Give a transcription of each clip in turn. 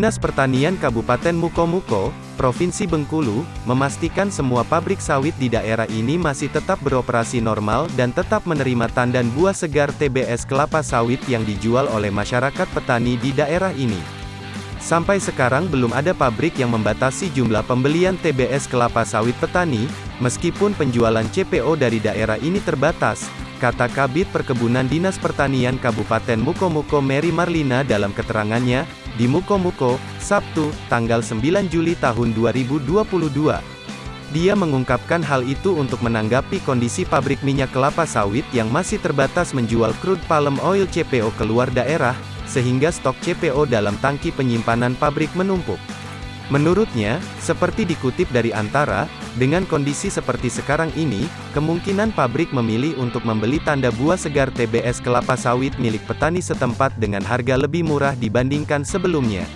Dinas Pertanian Kabupaten Mukomuko, Provinsi Bengkulu, memastikan semua pabrik sawit di daerah ini masih tetap beroperasi normal dan tetap menerima tandan buah segar TBS kelapa sawit yang dijual oleh masyarakat petani di daerah ini. Sampai sekarang belum ada pabrik yang membatasi jumlah pembelian TBS kelapa sawit petani, meskipun penjualan CPO dari daerah ini terbatas, kata Kabit Perkebunan Dinas Pertanian Kabupaten Mukomuko Mary Marlina dalam keterangannya, di Mukomuko, Sabtu, tanggal 9 Juli tahun 2022. Dia mengungkapkan hal itu untuk menanggapi kondisi pabrik minyak kelapa sawit yang masih terbatas menjual crude palm oil CPO keluar daerah, sehingga stok CPO dalam tangki penyimpanan pabrik menumpuk. Menurutnya, seperti dikutip dari Antara, dengan kondisi seperti sekarang ini, kemungkinan pabrik memilih untuk membeli tanda buah segar TBS kelapa sawit milik petani setempat dengan harga lebih murah dibandingkan sebelumnya.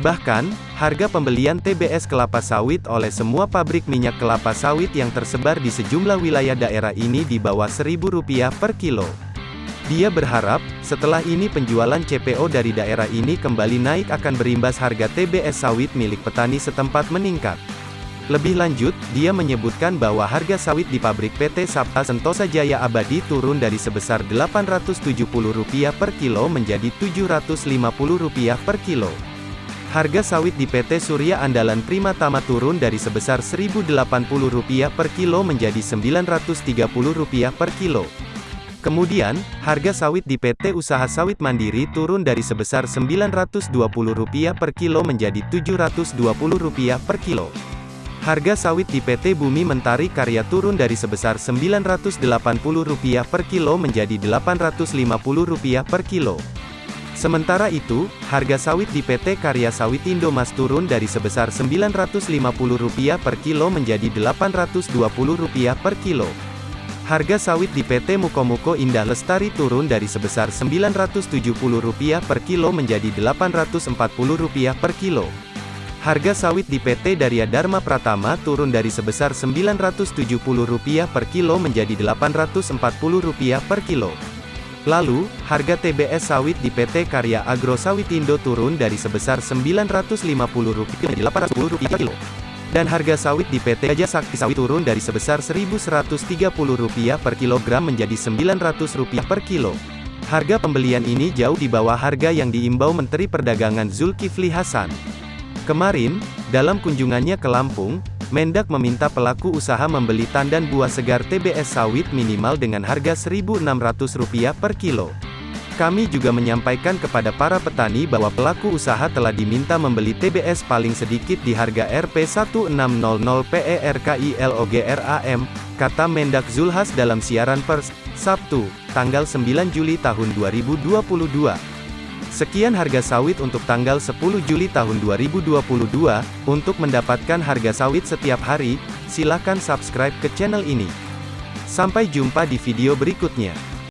Bahkan, harga pembelian TBS kelapa sawit oleh semua pabrik minyak kelapa sawit yang tersebar di sejumlah wilayah daerah ini di bawah Rp1.000 per kilo. Dia berharap, setelah ini penjualan CPO dari daerah ini kembali naik akan berimbas harga TBS sawit milik petani setempat meningkat. Lebih lanjut, dia menyebutkan bahwa harga sawit di pabrik PT Sabta Sentosa Jaya Abadi turun dari sebesar Rp870 per kilo menjadi Rp750 per kilo. Harga sawit di PT Surya Andalan Prima Tama turun dari sebesar Rp1.080 per kilo menjadi Rp930 per kilo. Kemudian, harga sawit di PT Usaha Sawit Mandiri turun dari sebesar Rp920 per kilo menjadi Rp720 per kilo. Harga sawit di PT Bumi Mentari Karya turun dari sebesar Rp980 per kilo menjadi Rp850 per kilo. Sementara itu, harga sawit di PT Karya Sawit Indomas turun dari sebesar Rp950 per kilo menjadi Rp820 per kilo. Harga sawit di PT Mukomuko Indah Lestari turun dari sebesar Rp970 per kilo menjadi Rp840 per kilo. Harga sawit di PT Darya Dharma Pratama turun dari sebesar Rp970 per kilo menjadi Rp840 per kilo. Lalu, harga TBS sawit di PT Karya Agro Sawitindo turun dari sebesar Rp950 menjadi Rp810 per kilo. Dan harga sawit di PT Gajah Sakti Sawit turun dari sebesar Rp1.130 per kilogram menjadi Rp900 per kilo. Harga pembelian ini jauh di bawah harga yang diimbau Menteri Perdagangan Zulkifli Hasan. Kemarin, dalam kunjungannya ke Lampung, Mendak meminta pelaku usaha membeli tandan buah segar TBS sawit minimal dengan harga Rp1.600 per kilo. Kami juga menyampaikan kepada para petani bahwa pelaku usaha telah diminta membeli TBS paling sedikit di harga Rp1600 PERKILOGRAM, kata Mendak Zulhas dalam siaran pers, Sabtu, tanggal 9 Juli tahun 2022. Sekian harga sawit untuk tanggal 10 Juli tahun 2022. Untuk mendapatkan harga sawit setiap hari, silakan subscribe ke channel ini. Sampai jumpa di video berikutnya.